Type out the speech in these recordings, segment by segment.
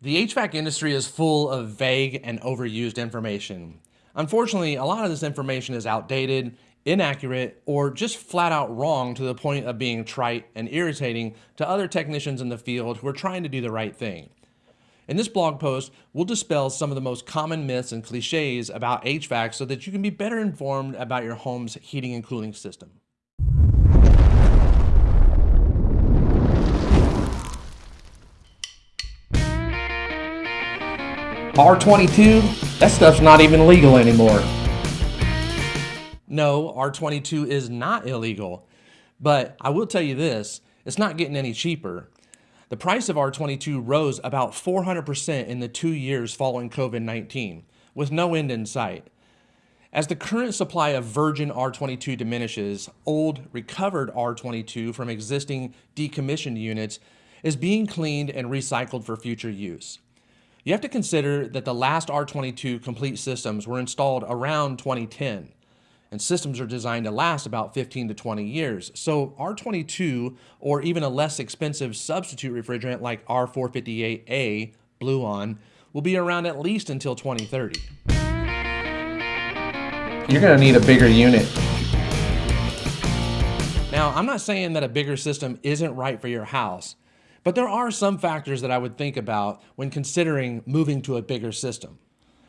The HVAC industry is full of vague and overused information. Unfortunately, a lot of this information is outdated, inaccurate, or just flat out wrong to the point of being trite and irritating to other technicians in the field who are trying to do the right thing. In this blog post, we'll dispel some of the most common myths and cliches about HVAC so that you can be better informed about your home's heating and cooling system. R22, that stuff's not even legal anymore. No, R22 is not illegal. But I will tell you this, it's not getting any cheaper. The price of R22 rose about 400% in the two years following COVID-19, with no end in sight. As the current supply of virgin R22 diminishes, old, recovered R22 from existing decommissioned units is being cleaned and recycled for future use. You have to consider that the last R22 complete systems were installed around 2010, and systems are designed to last about 15 to 20 years. So R22, or even a less expensive substitute refrigerant like R458A, Bluon, will be around at least until 2030. You're gonna need a bigger unit. Now, I'm not saying that a bigger system isn't right for your house, but there are some factors that I would think about when considering moving to a bigger system.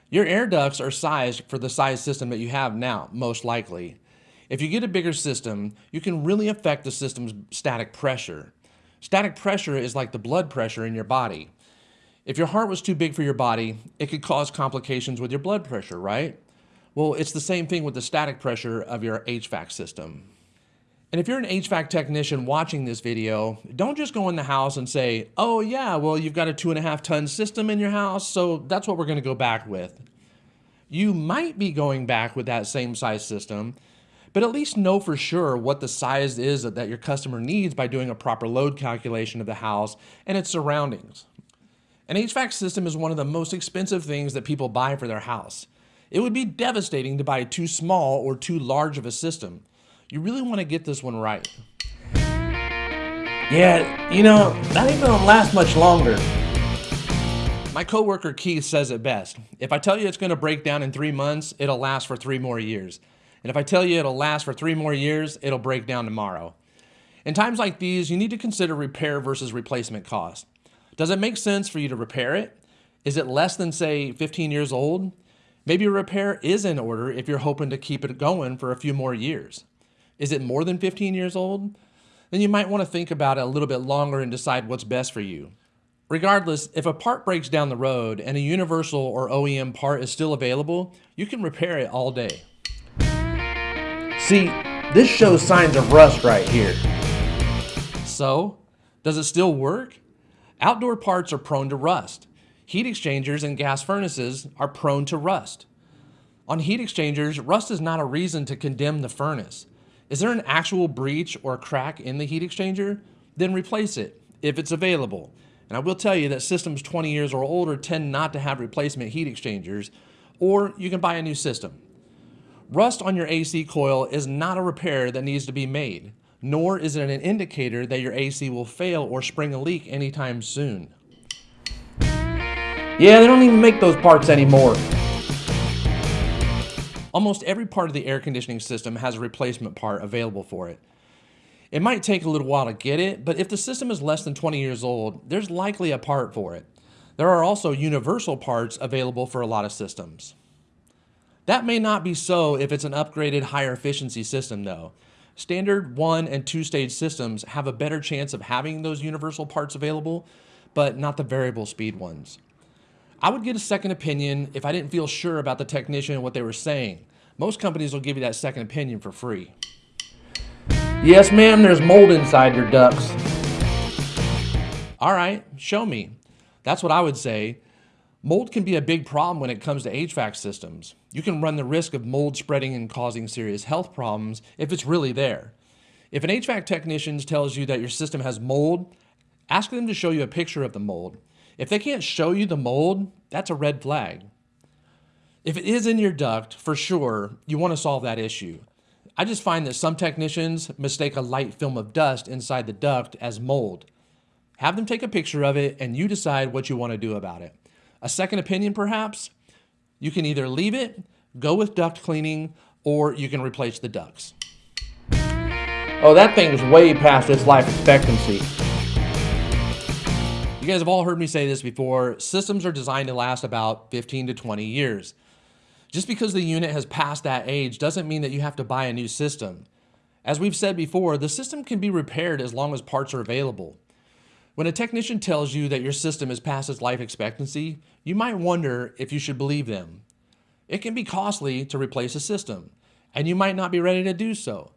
Your air ducts are sized for the size system that you have now, most likely. If you get a bigger system, you can really affect the system's static pressure. Static pressure is like the blood pressure in your body. If your heart was too big for your body, it could cause complications with your blood pressure, right? Well, it's the same thing with the static pressure of your HVAC system. And if you're an HVAC technician watching this video, don't just go in the house and say, oh yeah, well you've got a two and a half ton system in your house, so that's what we're gonna go back with. You might be going back with that same size system, but at least know for sure what the size is that your customer needs by doing a proper load calculation of the house and its surroundings. An HVAC system is one of the most expensive things that people buy for their house. It would be devastating to buy too small or too large of a system you really want to get this one right. Yeah, you know, that ain't gonna last much longer. My coworker Keith says it best. If I tell you it's gonna break down in three months, it'll last for three more years. And if I tell you it'll last for three more years, it'll break down tomorrow. In times like these, you need to consider repair versus replacement cost. Does it make sense for you to repair it? Is it less than, say, 15 years old? Maybe a repair is in order if you're hoping to keep it going for a few more years. Is it more than 15 years old? Then you might want to think about it a little bit longer and decide what's best for you. Regardless, if a part breaks down the road and a universal or OEM part is still available, you can repair it all day. See, this shows signs of rust right here. So, does it still work? Outdoor parts are prone to rust. Heat exchangers and gas furnaces are prone to rust. On heat exchangers, rust is not a reason to condemn the furnace. Is there an actual breach or crack in the heat exchanger? Then replace it if it's available. And I will tell you that systems 20 years or older tend not to have replacement heat exchangers, or you can buy a new system. Rust on your AC coil is not a repair that needs to be made, nor is it an indicator that your AC will fail or spring a leak anytime soon. Yeah, they don't even make those parts anymore. Almost every part of the air conditioning system has a replacement part available for it. It might take a little while to get it, but if the system is less than 20 years old, there's likely a part for it. There are also universal parts available for a lot of systems. That may not be so if it's an upgraded higher efficiency system though. Standard one and two stage systems have a better chance of having those universal parts available, but not the variable speed ones. I would get a second opinion if I didn't feel sure about the technician and what they were saying. Most companies will give you that second opinion for free. Yes, ma'am, there's mold inside your ducts. All right, show me. That's what I would say. Mold can be a big problem when it comes to HVAC systems. You can run the risk of mold spreading and causing serious health problems if it's really there. If an HVAC technician tells you that your system has mold, ask them to show you a picture of the mold. If they can't show you the mold, that's a red flag. If it is in your duct, for sure, you want to solve that issue. I just find that some technicians mistake a light film of dust inside the duct as mold. Have them take a picture of it and you decide what you want to do about it. A second opinion, perhaps? You can either leave it, go with duct cleaning, or you can replace the ducts. Oh, that thing's way past its life expectancy. You guys have all heard me say this before. Systems are designed to last about 15 to 20 years. Just because the unit has passed that age doesn't mean that you have to buy a new system. As we've said before, the system can be repaired as long as parts are available. When a technician tells you that your system is past its life expectancy, you might wonder if you should believe them. It can be costly to replace a system, and you might not be ready to do so.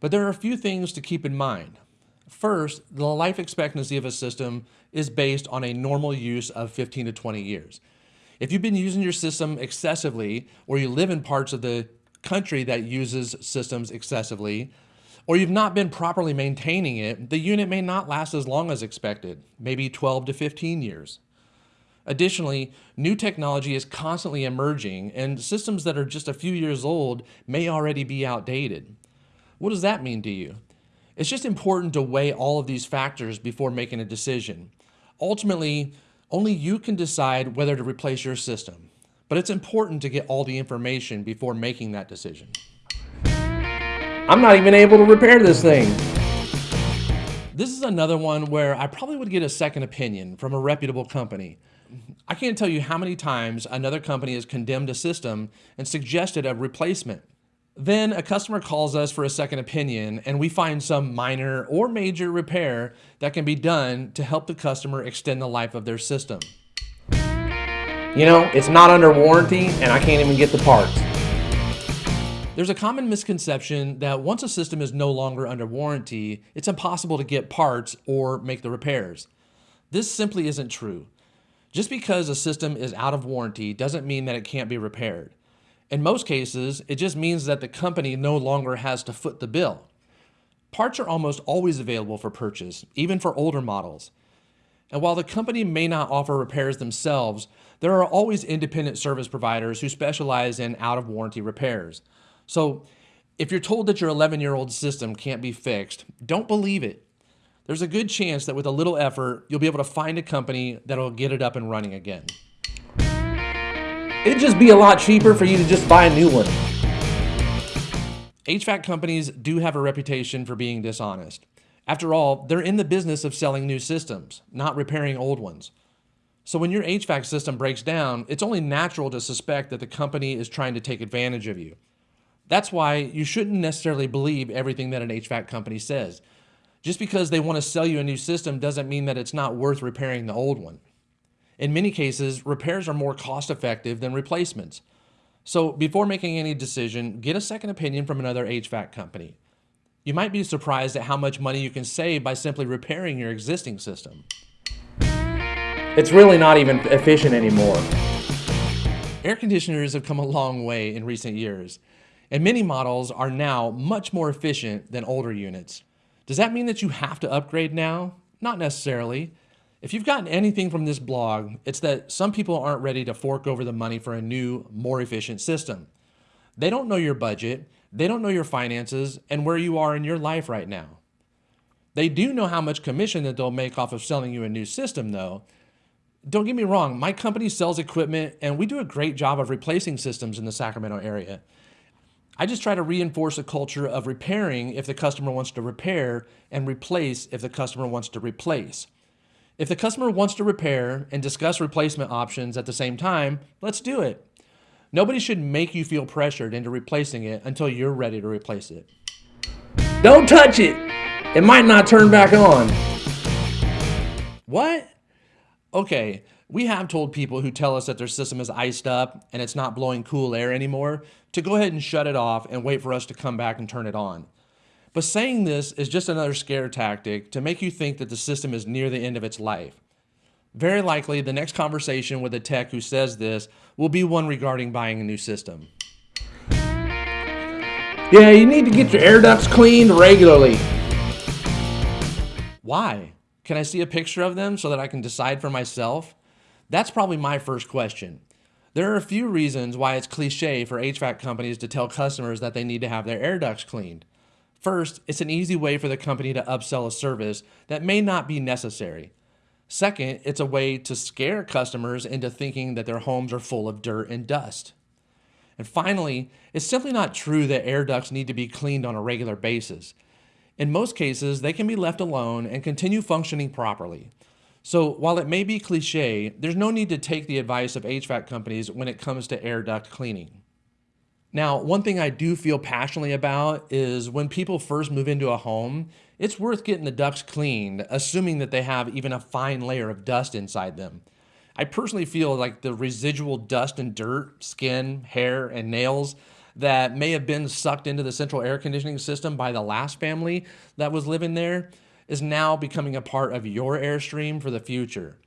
But there are a few things to keep in mind. First, the life expectancy of a system is based on a normal use of 15 to 20 years. If you've been using your system excessively, or you live in parts of the country that uses systems excessively, or you've not been properly maintaining it, the unit may not last as long as expected, maybe 12 to 15 years. Additionally, new technology is constantly emerging and systems that are just a few years old may already be outdated. What does that mean to you? It's just important to weigh all of these factors before making a decision. Ultimately, only you can decide whether to replace your system, but it's important to get all the information before making that decision. I'm not even able to repair this thing. This is another one where I probably would get a second opinion from a reputable company. I can't tell you how many times another company has condemned a system and suggested a replacement. Then a customer calls us for a second opinion and we find some minor or major repair that can be done to help the customer extend the life of their system. You know, it's not under warranty and I can't even get the parts. There's a common misconception that once a system is no longer under warranty, it's impossible to get parts or make the repairs. This simply isn't true. Just because a system is out of warranty doesn't mean that it can't be repaired. In most cases, it just means that the company no longer has to foot the bill. Parts are almost always available for purchase, even for older models. And while the company may not offer repairs themselves, there are always independent service providers who specialize in out-of-warranty repairs. So if you're told that your 11-year-old system can't be fixed, don't believe it. There's a good chance that with a little effort, you'll be able to find a company that'll get it up and running again. It'd just be a lot cheaper for you to just buy a new one. HVAC companies do have a reputation for being dishonest. After all, they're in the business of selling new systems, not repairing old ones. So when your HVAC system breaks down, it's only natural to suspect that the company is trying to take advantage of you. That's why you shouldn't necessarily believe everything that an HVAC company says. Just because they want to sell you a new system doesn't mean that it's not worth repairing the old one. In many cases, repairs are more cost effective than replacements. So before making any decision, get a second opinion from another HVAC company. You might be surprised at how much money you can save by simply repairing your existing system. It's really not even efficient anymore. Air conditioners have come a long way in recent years, and many models are now much more efficient than older units. Does that mean that you have to upgrade now? Not necessarily. If you've gotten anything from this blog, it's that some people aren't ready to fork over the money for a new, more efficient system. They don't know your budget, they don't know your finances, and where you are in your life right now. They do know how much commission that they'll make off of selling you a new system though. Don't get me wrong, my company sells equipment and we do a great job of replacing systems in the Sacramento area. I just try to reinforce a culture of repairing if the customer wants to repair and replace if the customer wants to replace. If the customer wants to repair and discuss replacement options at the same time, let's do it. Nobody should make you feel pressured into replacing it until you're ready to replace it. Don't touch it. It might not turn back on. What? Okay, we have told people who tell us that their system is iced up and it's not blowing cool air anymore to go ahead and shut it off and wait for us to come back and turn it on. But saying this is just another scare tactic to make you think that the system is near the end of its life. Very likely, the next conversation with a tech who says this will be one regarding buying a new system. Yeah, you need to get your air ducts cleaned regularly. Why? Can I see a picture of them so that I can decide for myself? That's probably my first question. There are a few reasons why it's cliche for HVAC companies to tell customers that they need to have their air ducts cleaned. First, it's an easy way for the company to upsell a service that may not be necessary. Second, it's a way to scare customers into thinking that their homes are full of dirt and dust. And finally, it's simply not true that air ducts need to be cleaned on a regular basis. In most cases, they can be left alone and continue functioning properly. So while it may be cliche, there's no need to take the advice of HVAC companies when it comes to air duct cleaning. Now, one thing I do feel passionately about is when people first move into a home, it's worth getting the ducts cleaned, assuming that they have even a fine layer of dust inside them. I personally feel like the residual dust and dirt, skin, hair, and nails that may have been sucked into the central air conditioning system by the last family that was living there is now becoming a part of your airstream for the future.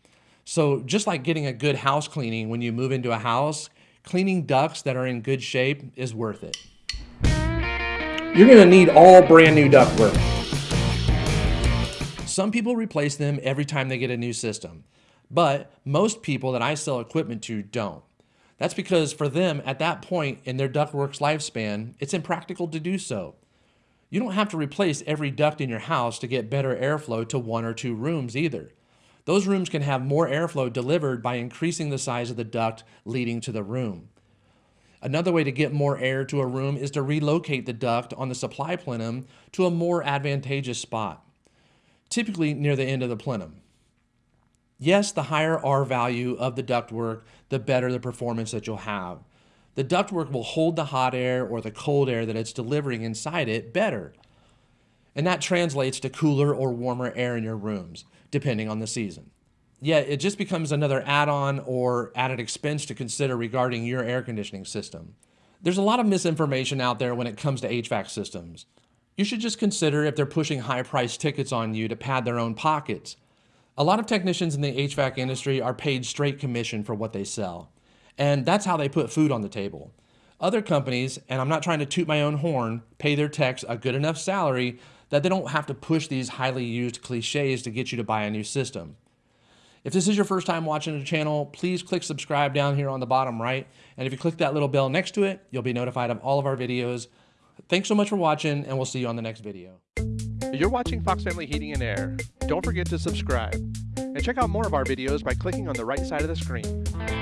So just like getting a good house cleaning when you move into a house, cleaning ducts that are in good shape is worth it. You're gonna need all brand new ductwork. Some people replace them every time they get a new system, but most people that I sell equipment to don't. That's because for them, at that point in their ductwork's lifespan, it's impractical to do so. You don't have to replace every duct in your house to get better airflow to one or two rooms either. Those rooms can have more airflow delivered by increasing the size of the duct leading to the room. Another way to get more air to a room is to relocate the duct on the supply plenum to a more advantageous spot, typically near the end of the plenum. Yes, the higher R value of the ductwork, the better the performance that you'll have. The ductwork will hold the hot air or the cold air that it's delivering inside it better. And that translates to cooler or warmer air in your rooms depending on the season. Yet it just becomes another add-on or added expense to consider regarding your air conditioning system. There's a lot of misinformation out there when it comes to HVAC systems. You should just consider if they're pushing high price tickets on you to pad their own pockets. A lot of technicians in the HVAC industry are paid straight commission for what they sell. And that's how they put food on the table. Other companies, and I'm not trying to toot my own horn, pay their techs a good enough salary that they don't have to push these highly used cliches to get you to buy a new system. If this is your first time watching the channel, please click subscribe down here on the bottom right. And if you click that little bell next to it, you'll be notified of all of our videos. Thanks so much for watching, and we'll see you on the next video. You're watching Fox Family Heating and Air. Don't forget to subscribe. And check out more of our videos by clicking on the right side of the screen.